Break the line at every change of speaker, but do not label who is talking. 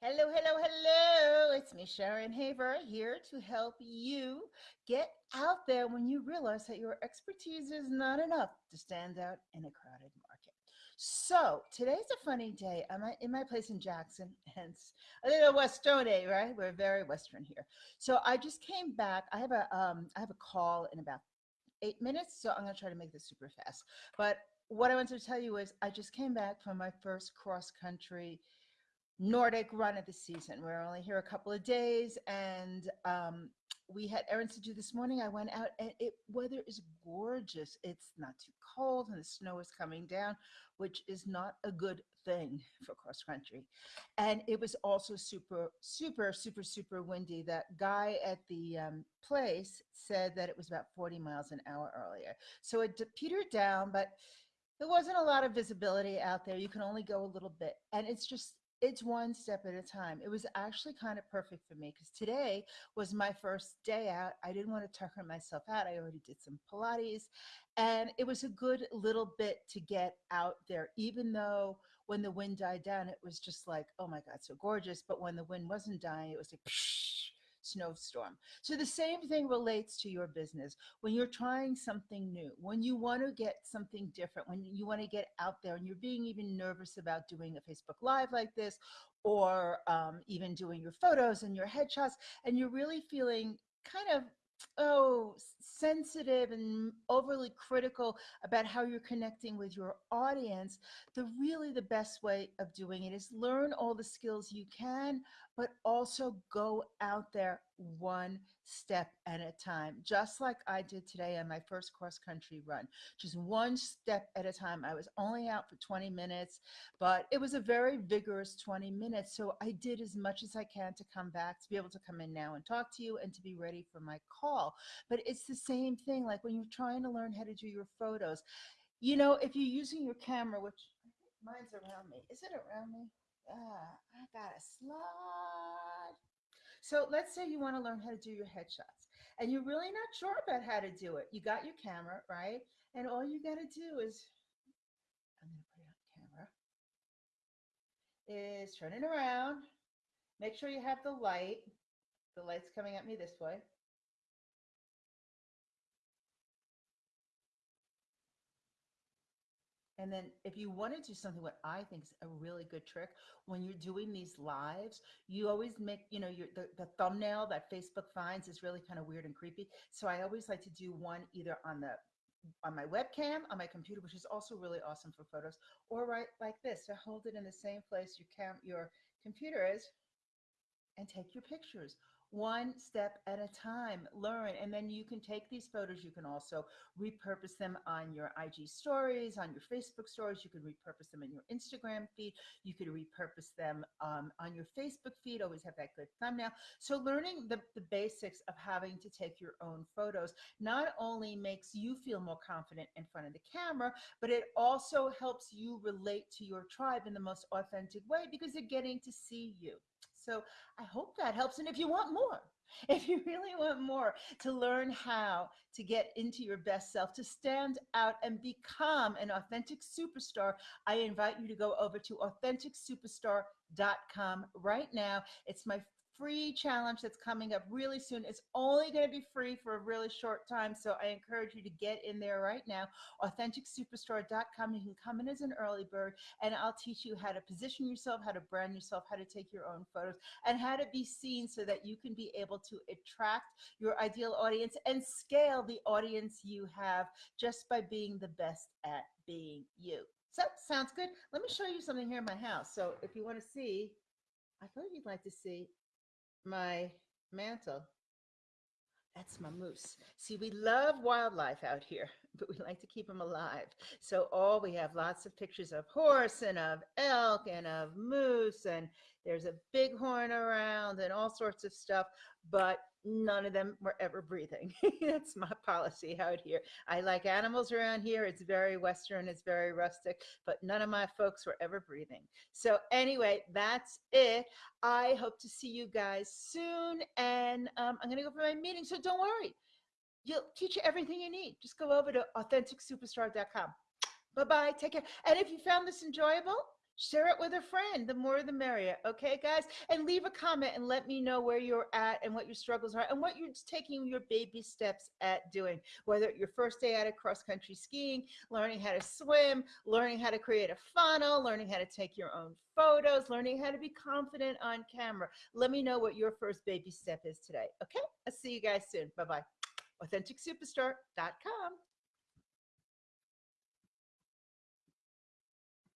Hello, hello, hello. It's me, Sharon Haver, here to help you get out there when you realize that your expertise is not enough to stand out in a crowded market. So today's a funny day. I'm in my place in Jackson, hence a little Westone, right? We're very Western here. So I just came back. I have a um, I have a call in about eight minutes, so I'm gonna try to make this super fast. But what I wanted to tell you is I just came back from my first cross country Nordic run of the season. We're only here a couple of days and um, we had errands to do this morning. I went out and it weather is gorgeous. It's not too cold and the snow is coming down, which is not a good thing for cross country. And it was also super, super, super, super windy. That guy at the um, place said that it was about 40 miles an hour earlier. So it petered down, but there wasn't a lot of visibility out there. You can only go a little bit. And it's just it's one step at a time. It was actually kind of perfect for me because today was my first day out. I didn't want to tucker myself out. I already did some Pilates and it was a good little bit to get out there, even though when the wind died down, it was just like, oh my God, so gorgeous. But when the wind wasn't dying, it was like, snowstorm. So the same thing relates to your business. When you're trying something new, when you want to get something different, when you want to get out there and you're being even nervous about doing a Facebook Live like this, or um, even doing your photos and your headshots, and you're really feeling kind of oh sensitive and overly critical about how you're connecting with your audience the really the best way of doing it is learn all the skills you can but also go out there one step at a time, just like I did today on my first cross country run, just one step at a time. I was only out for 20 minutes, but it was a very vigorous 20 minutes. So I did as much as I can to come back, to be able to come in now and talk to you and to be ready for my call. But it's the same thing, like when you're trying to learn how to do your photos, you know, if you're using your camera, which mine's around me, is it around me? Ah, I got a slide. So let's say you want to learn how to do your headshots and you're really not sure about how to do it. You got your camera, right? And all you got to do is, I'm going to put it on camera, is turn it around. Make sure you have the light. The light's coming at me this way. And then if you want to do something, what I think is a really good trick, when you're doing these lives, you always make, you know, your the, the thumbnail that Facebook finds is really kind of weird and creepy. So I always like to do one either on the on my webcam, on my computer, which is also really awesome for photos, or right like this. So hold it in the same place your cam your computer is and take your pictures one step at a time learn and then you can take these photos. You can also repurpose them on your ig stories on your facebook stories. You can repurpose them in your instagram feed. You could repurpose them um, on your facebook feed. Always have that good thumbnail. So learning the, the basics of having to take your own photos not only makes you feel more confident in front of the camera but it also helps you relate to your tribe in the most authentic way because they're getting to see you so I hope that helps. And if you want more, if you really want more to learn how to get into your best self, to stand out and become an authentic superstar, I invite you to go over to AuthenticSuperstar.com right now. It's my free challenge that's coming up really soon. It's only going to be free for a really short time. So I encourage you to get in there right now. AuthenticSuperstar.com. You can come in as an early bird and I'll teach you how to position yourself, how to brand yourself, how to take your own photos, and how to be seen so that you can be able to attract your ideal audience and scale the audience you have just by being the best at being you. So sounds good. Let me show you something here in my house. So if you want to see, I thought you'd like to see my mantle. That's my moose. See, we love wildlife out here, but we like to keep them alive. So, oh, we have lots of pictures of horse and of elk and of moose, and there's a bighorn around and all sorts of stuff. But none of them were ever breathing. That's my policy out here. I like animals around here. It's very Western, it's very rustic, but none of my folks were ever breathing. So anyway, that's it. I hope to see you guys soon. And um, I'm going to go for my meeting. So don't worry. You'll teach you everything you need. Just go over to AuthenticSuperstar.com. Bye-bye. Take care. And if you found this enjoyable, share it with a friend. The more the merrier. Okay, guys? And leave a comment and let me know where you're at and what your struggles are and what you're taking your baby steps at doing. Whether your first day out of cross country skiing, learning how to swim, learning how to create a funnel, learning how to take your own photos, learning how to be confident on camera. Let me know what your first baby step is today. Okay? I'll see you guys soon. Bye bye. AuthenticSuperstar.com.